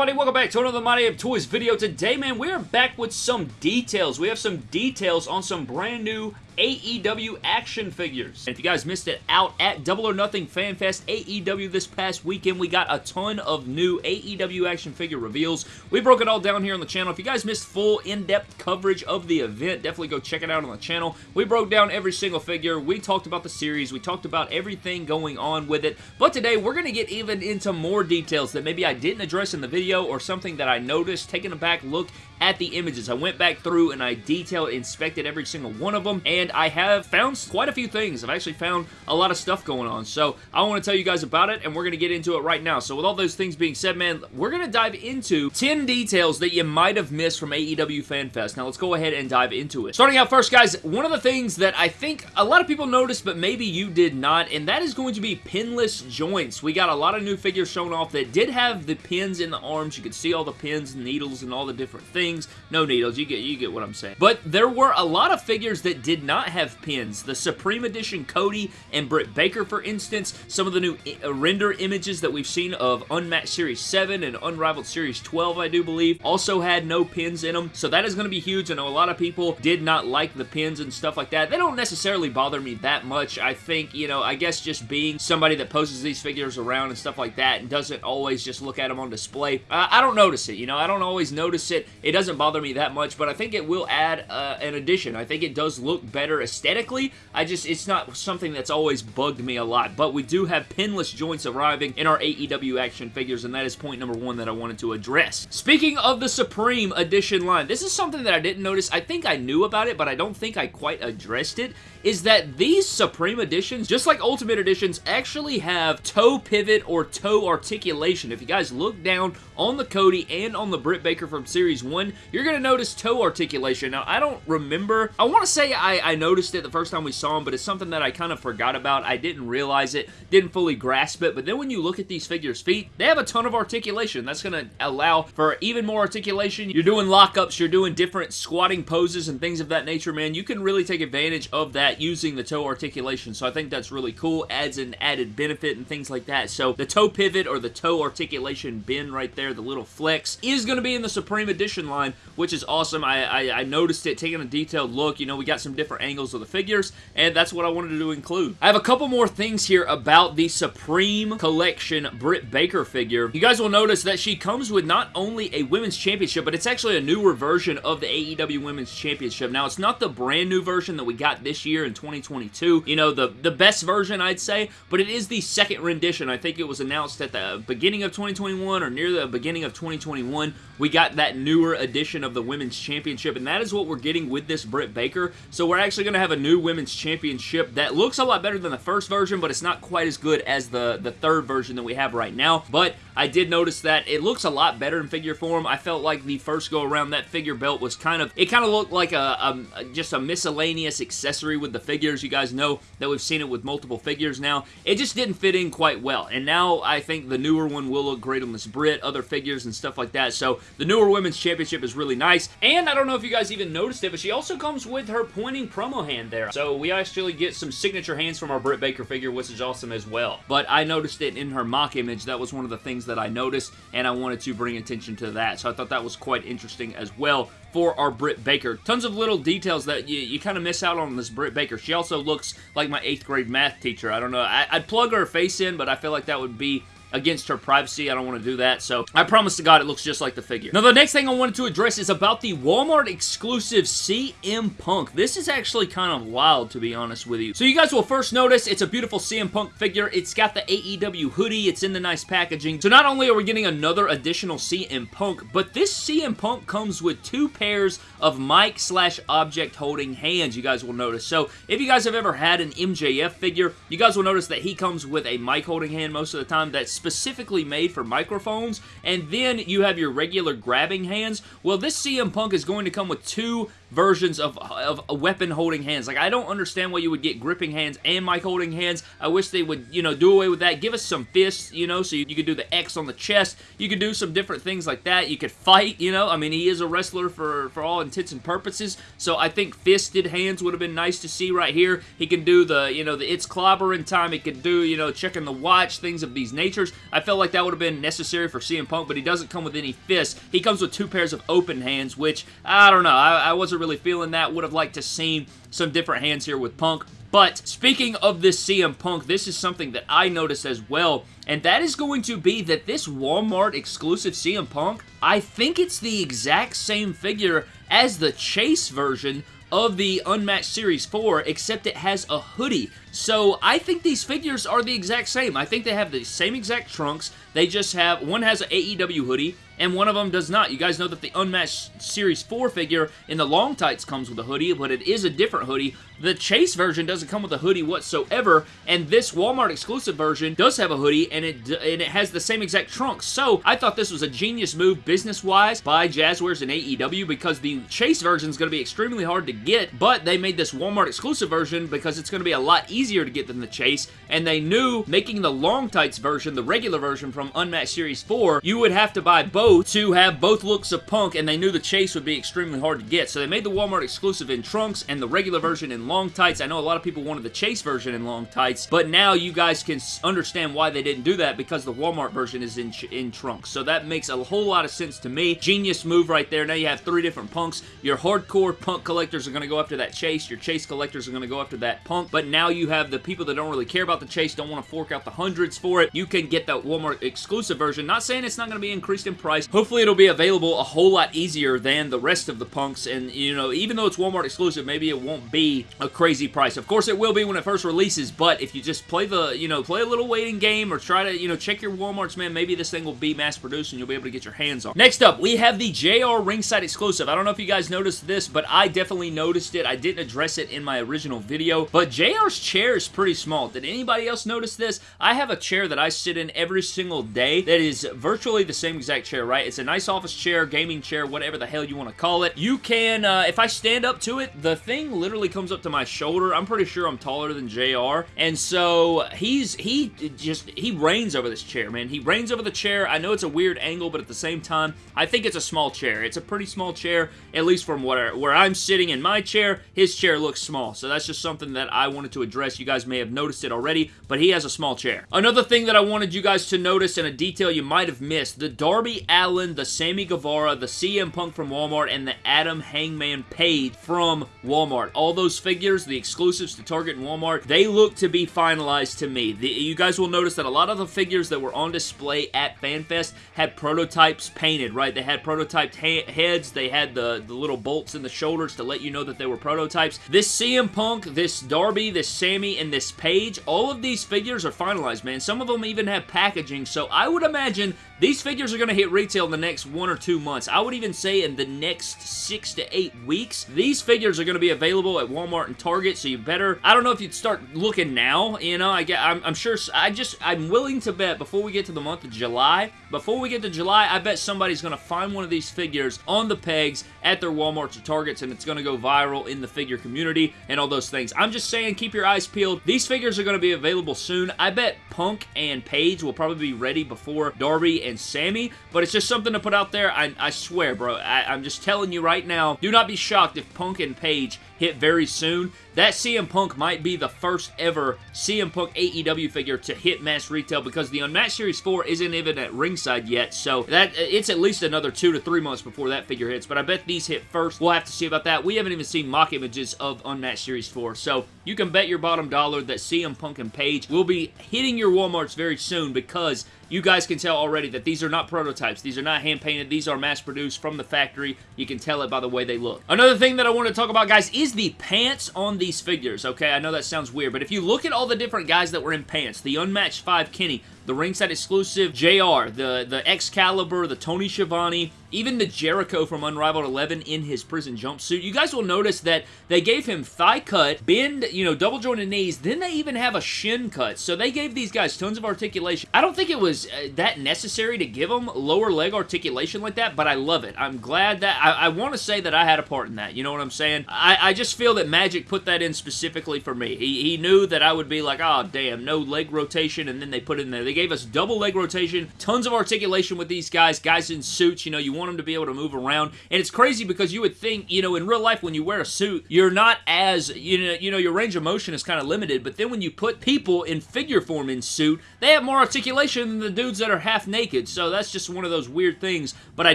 everybody? Welcome back to another My of Toys video. Today, man, we're back with some details. We have some details on some brand new AEW action figures. And if you guys missed it out at Double or Nothing Fan Fest AEW this past weekend, we got a ton of new AEW action figure reveals. We broke it all down here on the channel. If you guys missed full in-depth coverage of the event, definitely go check it out on the channel. We broke down every single figure. We talked about the series. We talked about everything going on with it. But today, we're going to get even into more details that maybe I didn't address in the video or something that I noticed, taking a back look at the images. I went back through and I detailed, inspected every single one of them, and I have found quite a few things. I've actually found a lot of stuff going on, so I want to tell you guys about it, and we're going to get into it right now. So with all those things being said, man, we're going to dive into 10 details that you might have missed from AEW FanFest. Now, let's go ahead and dive into it. Starting out first, guys, one of the things that I think a lot of people noticed, but maybe you did not, and that is going to be pinless joints. We got a lot of new figures shown off that did have the pins in the arms. You could see all the pins and needles and all the different things things. No needles. You get you get what I'm saying. But there were a lot of figures that did not have pins. The Supreme Edition Cody and Britt Baker, for instance. Some of the new uh, render images that we've seen of Unmatched Series 7 and Unrivaled Series 12, I do believe, also had no pins in them. So that is going to be huge. I know a lot of people did not like the pins and stuff like that. They don't necessarily bother me that much. I think, you know, I guess just being somebody that poses these figures around and stuff like that and doesn't always just look at them on display, I don't notice it. You know, I don't always notice it. It doesn't bother me that much, but I think it will add uh, an addition. I think it does look better aesthetically. I just, it's not something that's always bugged me a lot, but we do have pinless joints arriving in our AEW action figures, and that is point number one that I wanted to address. Speaking of the Supreme Edition line, this is something that I didn't notice. I think I knew about it, but I don't think I quite addressed it is that these Supreme Editions, just like Ultimate Editions, actually have toe pivot or toe articulation. If you guys look down on the Cody and on the Britt Baker from Series 1, you're going to notice toe articulation. Now, I don't remember. I want to say I, I noticed it the first time we saw him, but it's something that I kind of forgot about. I didn't realize it, didn't fully grasp it, but then when you look at these figures' feet, they have a ton of articulation. That's going to allow for even more articulation. You're doing lockups, you're doing different squatting poses and things of that nature, man. You can really take advantage of that using the toe articulation. So I think that's really cool. Adds an added benefit and things like that. So the toe pivot or the toe articulation bend right there, the little flex, is going to be in the Supreme Edition line, which is awesome. I, I, I noticed it, taking a detailed look. You know, we got some different angles of the figures, and that's what I wanted to include. I have a couple more things here about the Supreme Collection Britt Baker figure. You guys will notice that she comes with not only a Women's Championship, but it's actually a newer version of the AEW Women's Championship. Now, it's not the brand new version that we got this year year in 2022. You know, the, the best version, I'd say, but it is the second rendition. I think it was announced at the beginning of 2021 or near the beginning of 2021. We got that newer edition of the Women's Championship, and that is what we're getting with this Britt Baker. So we're actually going to have a new Women's Championship that looks a lot better than the first version, but it's not quite as good as the, the third version that we have right now. But I did notice that it looks a lot better in figure form. I felt like the first go around that figure belt was kind of, it kind of looked like a, a just a miscellaneous accessory with the figures. You guys know that we've seen it with multiple figures now. It just didn't fit in quite well. And now I think the newer one will look great on this Britt, other figures and stuff like that. So the newer Women's Championship is really nice. And I don't know if you guys even noticed it, but she also comes with her pointing promo hand there. So we actually get some signature hands from our Britt Baker figure, which is awesome as well. But I noticed it in her mock image. That was one of the things that I noticed, and I wanted to bring attention to that. So I thought that was quite interesting as well for our Britt Baker. Tons of little details that you, you kind of miss out on this Britt Baker. She also looks like my 8th grade math teacher. I don't know. I, I'd plug her face in, but I feel like that would be against her privacy. I don't want to do that. So I promise to God it looks just like the figure. Now the next thing I wanted to address is about the Walmart exclusive CM Punk. This is actually kind of wild to be honest with you. So you guys will first notice it's a beautiful CM Punk figure. It's got the AEW hoodie. It's in the nice packaging. So not only are we getting another additional CM Punk, but this CM Punk comes with two pairs of mic slash object holding hands you guys will notice. So if you guys have ever had an MJF figure, you guys will notice that he comes with a mic holding hand most of the time that's specifically made for microphones, and then you have your regular grabbing hands. Well, this CM Punk is going to come with two versions of, of weapon holding hands. Like, I don't understand why you would get gripping hands and mic holding hands. I wish they would, you know, do away with that. Give us some fists, you know, so you, you could do the X on the chest. You could do some different things like that. You could fight, you know. I mean, he is a wrestler for, for all intents and purposes, so I think fisted hands would have been nice to see right here. He can do the, you know, the it's clobbering time. He could do, you know, checking the watch, things of these natures. I felt like that would have been necessary for CM Punk, but he doesn't come with any fists. He comes with two pairs of open hands, which, I don't know, I, I wasn't really feeling that. Would have liked to see some different hands here with Punk, but speaking of this CM Punk, this is something that I noticed as well, and that is going to be that this Walmart exclusive CM Punk, I think it's the exact same figure as the Chase version of the Unmatched Series 4, except it has a hoodie. So I think these figures are the exact same. I think they have the same exact trunks. They just have, one has an AEW hoodie, and one of them does not. You guys know that the Unmatched Series 4 figure in the long tights comes with a hoodie, but it is a different hoodie. The Chase version doesn't come with a hoodie whatsoever, and this Walmart exclusive version does have a hoodie, and it and it has the same exact trunks. So I thought this was a genius move business-wise by Jazwares and AEW because the Chase version is going to be extremely hard to get, but they made this Walmart exclusive version because it's going to be a lot easier to get than the Chase, and they knew making the long tights version, the regular version from Unmatched Series 4, you would have to buy both to have both looks of Punk, and they knew the Chase would be extremely hard to get. So they made the Walmart exclusive in trunks and the regular version in long tights. I know a lot of people wanted the Chase version in long tights, but now you guys can understand why they didn't do that because the Walmart version is in, in trunks. So that makes a whole lot of sense to me. Genius move right there. Now you have three different Punks. Your hardcore Punk collectors are going to go after that Chase. Your Chase collectors are going to go after that Punk. But now you have the people that don't really care about the Chase, don't want to fork out the hundreds for it. You can get that Walmart exclusive version. Not saying it's not going to be increased in price. Hopefully it'll be available a whole lot easier than the rest of the Punks. And, you know, even though it's Walmart exclusive, maybe it won't be a crazy price. Of course, it will be when it first releases, but if you just play the, you know, play a little waiting game or try to, you know, check your Walmarts, man, maybe this thing will be mass-produced and you'll be able to get your hands on. Next up, we have the JR Ringside exclusive. I don't know if you guys noticed this, but I definitely noticed it. I didn't address it in my original video, but JR's chair is pretty small. Did anybody else notice this? I have a chair that I sit in every single day that is virtually the same exact chair, right? It's a nice office chair, gaming chair, whatever the hell you want to call it. You can, uh, if I stand up to it, the thing literally comes up to my shoulder. I'm pretty sure I'm taller than JR, and so he's, he just, he reigns over this chair, man. He reigns over the chair. I know it's a weird angle, but at the same time, I think it's a small chair. It's a pretty small chair, at least from where, where I'm sitting in my chair, his chair looks small, so that's just something that I wanted to address. You guys may have noticed it already, but he has a small chair. Another thing that I wanted you guys to notice and a detail you might have missed, the Darby the Sammy Guevara, the CM Punk from Walmart, and the Adam Hangman Page from Walmart. All those figures, the exclusives to Target and Walmart, they look to be finalized to me. The, you guys will notice that a lot of the figures that were on display at FanFest had prototypes painted, right? They had prototyped heads, they had the, the little bolts in the shoulders to let you know that they were prototypes. This CM Punk, this Darby, this Sammy, and this Page, all of these figures are finalized, man. Some of them even have packaging, so I would imagine these figures are going to hit retail in the next one or two months. I would even say in the next six to eight weeks, these figures are going to be available at Walmart and Target, so you better, I don't know if you'd start looking now, you know, I get, I'm, I'm sure, I just, I'm willing to bet before we get to the month of July, before we get to July, I bet somebody's going to find one of these figures on the pegs at their Walmarts or Targets, and it's going to go viral in the figure community and all those things. I'm just saying, keep your eyes peeled. These figures are going to be available soon. I bet Punk and Page will probably be ready before Darby and Sammy, but it's just something to put out there. I, I swear, bro. I, I'm just telling you right now, do not be shocked if Punk and Page hit very soon. That CM Punk might be the first ever CM Punk AEW figure to hit mass retail because the Unmatched Series 4 isn't even at ringside yet, so that it's at least another two to three months before that figure hits, but I bet these hit first. We'll have to see about that. We haven't even seen mock images of Unmatched Series 4, so you can bet your bottom dollar that CM Punk and Page will be hitting your Walmarts very soon because you guys can tell already that these are not prototypes. These are not hand-painted. These are mass-produced from the factory. You can tell it by the way they look. Another thing that I want to talk about, guys, is the pants on these figures, okay? I know that sounds weird, but if you look at all the different guys that were in pants, the Unmatched 5 Kenny, the ringside exclusive JR, the, the Excalibur, the Tony Schiavone, even the Jericho from Unrivaled 11 in his prison jumpsuit. You guys will notice that they gave him thigh cut, bend, you know, double jointed knees, then they even have a shin cut. So they gave these guys tons of articulation. I don't think it was uh, that necessary to give them lower leg articulation like that, but I love it. I'm glad that, I, I want to say that I had a part in that. You know what I'm saying? I, I just feel that Magic put that in specifically for me. He, he knew that I would be like, oh, damn, no leg rotation, and then they put it in there. They gave us double leg rotation, tons of articulation with these guys, guys in suits, you know, you want them to be able to move around. And it's crazy because you would think, you know, in real life when you wear a suit, you're not as, you know, you know your range of motion is kind of limited, but then when you put people in figure form in suit, they have more articulation than the dudes that are half naked. So that's just one of those weird things. But I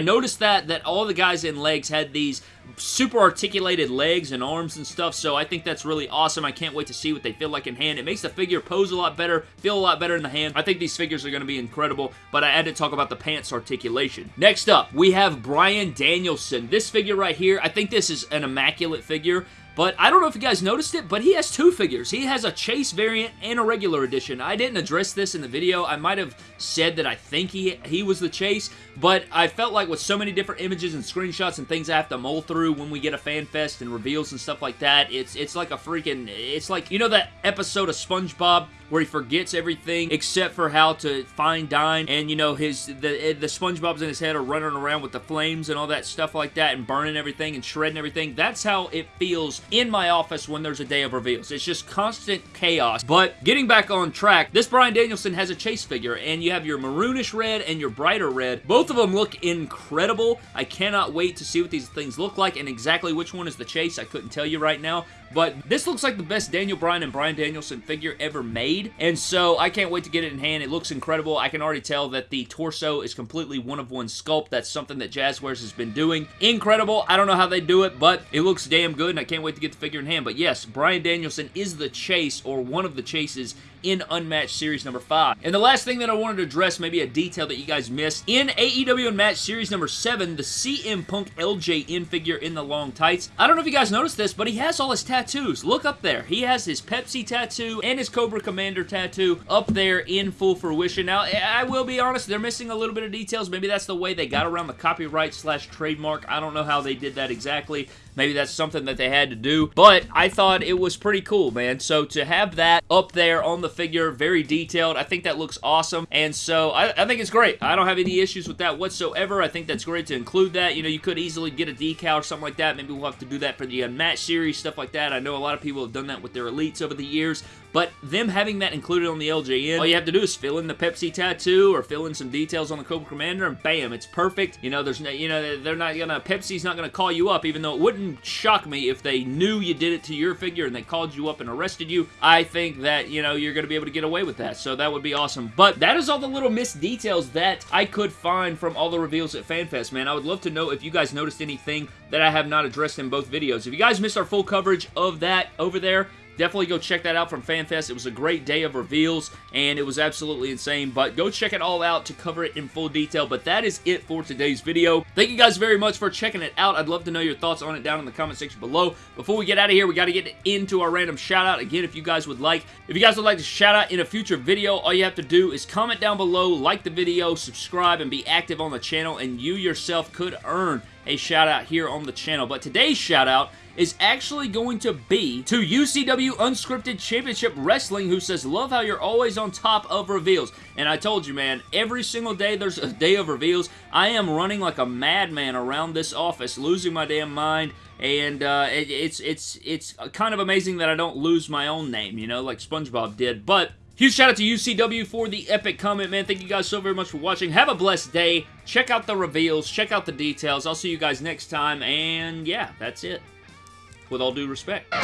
noticed that that all the guys in legs had these super articulated legs and arms and stuff, so I think that's really awesome. I can't wait to see what they feel like in hand. It makes the figure pose a lot better, feel a lot better in the hand. I think these figures are going to be incredible, but I had to talk about the pants articulation. Next up, we have Bryan Danielson. This figure right here, I think this is an immaculate figure. But I don't know if you guys noticed it, but he has two figures. He has a Chase variant and a regular edition. I didn't address this in the video. I might have said that I think he, he was the Chase, but I felt like with so many different images and screenshots and things I have to mull through when we get a fan fest and reveals and stuff like that, it's, it's like a freaking, it's like, you know that episode of SpongeBob where he forgets everything except for how to find dine and you know his the the SpongeBob's in his head are running around with the flames and all that stuff like that and burning everything and shredding everything. That's how it feels in my office when there's a day of reveals. It's just constant chaos. But getting back on track, this Bryan Danielson has a chase figure and you have your maroonish red and your brighter red. Both of them look incredible. I cannot wait to see what these things look like and exactly which one is the chase. I couldn't tell you right now. But this looks like the best Daniel Bryan and Bryan Danielson figure ever made. And so I can't wait to get it in hand. It looks incredible. I can already tell that the torso is completely one of one sculpt. That's something that Jazwares has been doing. Incredible. I don't know how they do it, but it looks damn good and I can't wait to get the figure in hand. But yes, Bryan Danielson is the chase or one of the chases in Unmatched Series number 5. And the last thing that I wanted to address, maybe a detail that you guys missed, in AEW Unmatched Series number 7, the CM Punk LJN figure in the long tights. I don't know if you guys noticed this, but he has all his tattoos. Look up there. He has his Pepsi tattoo and his Cobra Commander tattoo up there in full fruition. Now, I will be honest, they're missing a little bit of details. Maybe that's the way they got around the copyright slash trademark. I don't know how they did that exactly. Maybe that's something that they had to do, but I thought it was pretty cool, man. So to have that up there on the figure, very detailed, I think that looks awesome, and so I, I think it's great. I don't have any issues with that whatsoever. I think that's great to include that. You know, you could easily get a decal or something like that. Maybe we'll have to do that for the Unmatched series, stuff like that. I know a lot of people have done that with their Elites over the years, but them having that included on the LJN, all you have to do is fill in the Pepsi tattoo or fill in some details on the Cobra Commander, and bam, it's perfect. You know, there's no, you know, they're not gonna, Pepsi's not gonna call you up, even though it wouldn't shock me if they knew you did it to your figure and they called you up and arrested you. I think that, you know, you're gonna be able to get away with that, so that would be awesome. But that is all the little missed details that I could find from all the reveals at FanFest, man. I would love to know if you guys noticed anything that I have not addressed in both videos. If you guys missed our full coverage of that over there, Definitely go check that out from FanFest. It was a great day of reveals, and it was absolutely insane, but go check it all out to cover it in full detail, but that is it for today's video. Thank you guys very much for checking it out. I'd love to know your thoughts on it down in the comment section below. Before we get out of here, we got to get into our random shout-out. Again, if you guys would like, if you guys would like to shout out in a future video, all you have to do is comment down below, like the video, subscribe, and be active on the channel, and you yourself could earn a shout out here on the channel. But today's shout out is actually going to be to UCW Unscripted Championship Wrestling who says, love how you're always on top of reveals. And I told you, man, every single day there's a day of reveals. I am running like a madman around this office, losing my damn mind and uh, it, it's it's it's kind of amazing that I don't lose my own name, you know, like SpongeBob did. But Huge shout out to UCW for the epic comment, man. Thank you guys so very much for watching. Have a blessed day. Check out the reveals. Check out the details. I'll see you guys next time. And yeah, that's it with all due respect.